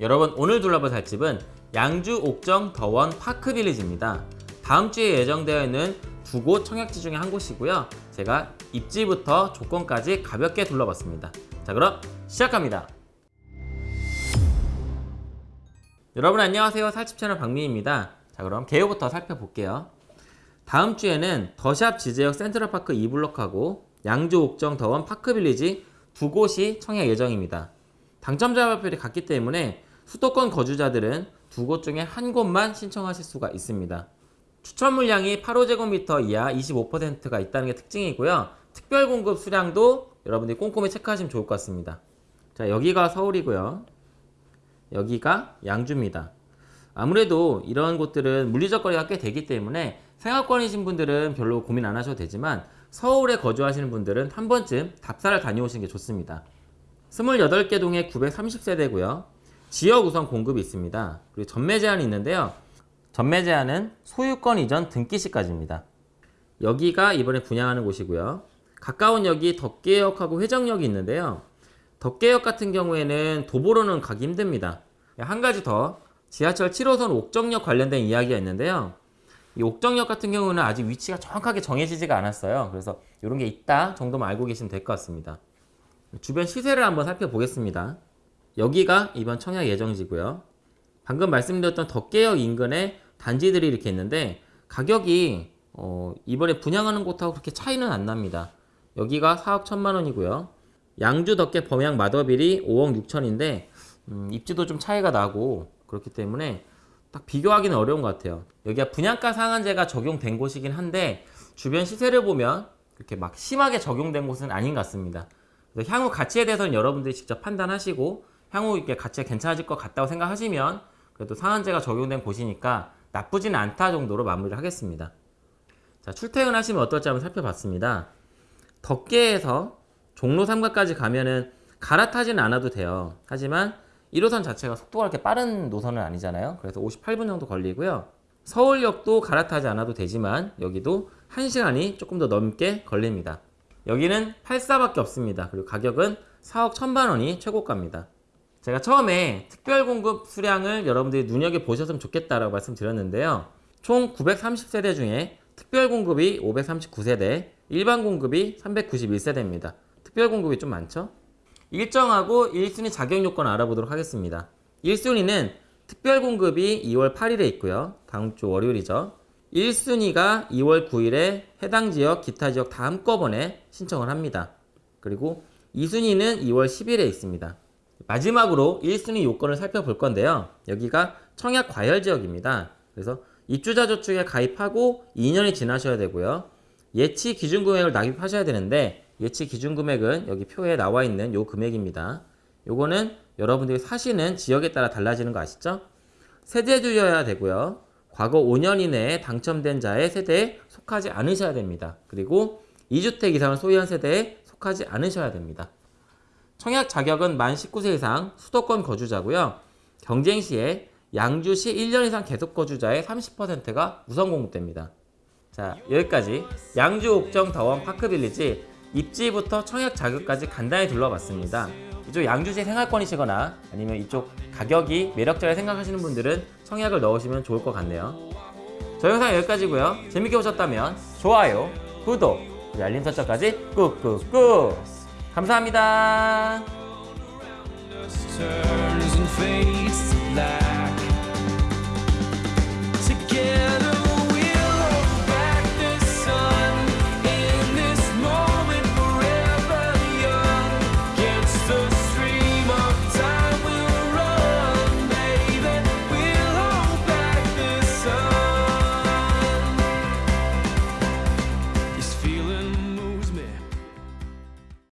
여러분 오늘 둘러볼 살 집은 양주 옥정 더원 파크빌리지입니다. 다음 주에 예정되어 있는 두 곳 청약지 중에 한 곳이고요. 제가 입지부터 조건까지 가볍게 둘러봤습니다. 자 그럼 시작합니다. 여러분 안녕하세요. 살집 채널 박민입니다. 자 그럼 개요부터 살펴볼게요. 다음 주에는 더샵 지제역 센트럴파크 2블록하고 양주 옥정 더원 파크빌리지 두 곳이 청약 예정입니다. 당첨자 발표율이 같기 때문에 수도권 거주자들은 두 곳 중에 한 곳만 신청하실 수가 있습니다. 추천 물량이 8호제곱미터 이하 25%가 있다는 게 특징이고요. 특별 공급 수량도 여러분들이 꼼꼼히 체크하시면 좋을 것 같습니다. 자, 여기가 서울이고요. 여기가 양주입니다. 아무래도 이런 곳들은 물리적 거리가 꽤 되기 때문에 생활권이신 분들은 별로 고민 안 하셔도 되지만 서울에 거주하시는 분들은 한 번쯤 답사를 다녀오시는 게 좋습니다. 28개 동에 930세대고요. 지역 우선 공급이 있습니다. 그리고 전매 제한이 있는데요. 전매 제한은 소유권 이전 등기 시까지입니다. 여기가 이번에 분양하는 곳이고요. 가까운 역이 덕계역하고 회정역이 있는데요. 덕계역 같은 경우에는 도보로는 가기 힘듭니다. 한 가지 더 지하철 7호선 옥정역 관련된 이야기가 있는데요. 이 옥정역 같은 경우는 아직 위치가 정확하게 정해지지가 않았어요. 그래서 이런 게 있다 정도만 알고 계시면 될 것 같습니다. 주변 시세를 한번 살펴보겠습니다. 여기가 이번 청약 예정지고요. 방금 말씀드렸던 덕계역 인근에 단지들이 이렇게 있는데 가격이 어, 이번에 분양하는 곳하고 그렇게 차이는 안 납니다. 여기가 4억 1천만 원이고요. 양주 덕계 범양 마더빌이 5억 6천인데 음, 입지도 좀 차이가 나고 그렇기 때문에 딱 비교하기는 어려운 것 같아요. 여기가 분양가 상한제가 적용된 곳이긴 한데 주변 시세를 보면 그렇게 막 심하게 적용된 곳은 아닌 것 같습니다. 향후 가치에 대해서는 여러분들이 직접 판단하시고 향후 이렇게 가치가 괜찮아질 것 같다고 생각하시면 그래도 상한제가 적용된 곳이니까 나쁘진 않다 정도로 마무리를 하겠습니다. 자, 출퇴근하시면 어떨지 한번 살펴봤습니다. 덕계에서 종로 3가까지 가면은 갈아타지는 않아도 돼요. 하지만 1호선 자체가 속도가 그렇게 빠른 노선은 아니잖아요. 그래서 58분 정도 걸리고요. 서울역도 갈아타지 않아도 되지만 여기도 1시간이 조금 더 넘게 걸립니다. 여기는 84밖에 없습니다. 그리고 가격은 4억 1천만 원이 최고가입니다. 제가 처음에 특별 공급 수량을 여러분들이 눈여겨보셨으면 좋겠다라고 말씀드렸는데요. 총 930세대 중에 특별 공급이 539세대, 일반 공급이 391세대입니다. 특별 공급이 좀 많죠? 일정하고 1순위 자격 요건 알아보도록 하겠습니다. 1순위는 특별 공급이 2월 8일에 있고요. 다음 주 월요일이죠. 1순위가 2월 9일에 해당 지역, 기타 지역 다 한꺼번에 신청을 합니다. 그리고 2순위는 2월 10일에 있습니다. 마지막으로 1순위 요건을 살펴볼 건데요. 여기가 청약 과열 지역입니다. 그래서 입주자 저축에 가입하고 2년이 지나셔야 되고요. 예치 기준 금액을 납입하셔야 되는데 예치 기준 금액은 여기 표에 나와 있는 요 금액입니다. 요거는 여러분들이 사시는 지역에 따라 달라지는 거 아시죠? 세대주여야 되고요. 과거 5년 이내에 당첨된 자의 세대에 속하지 않으셔야 됩니다. 그리고 2주택 이상을 소유한 세대에 속하지 않으셔야 됩니다. 청약 자격은 만 19세 이상 수도권 거주자고요. 경쟁 시에 양주시 1년 이상 계속 거주자의 30%가 우선 공급됩니다. 자 여기까지 양주 옥정 더원 파크빌리지 입지부터 청약 자격까지 간단히 둘러봤습니다. 이쪽 양주시 생활권이시거나 아니면 이쪽 가격이 매력적이라 생각하시는 분들은 청약을 넣으시면 좋을 것 같네요. 저 영상 여기까지고요. 재밌게 보셨다면 좋아요, 구독, 알림 설정까지 꾹꾹꾹 감사합니다.